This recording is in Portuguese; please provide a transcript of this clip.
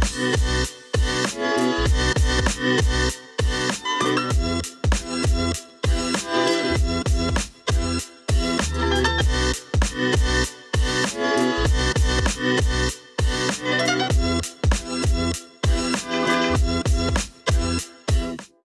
Música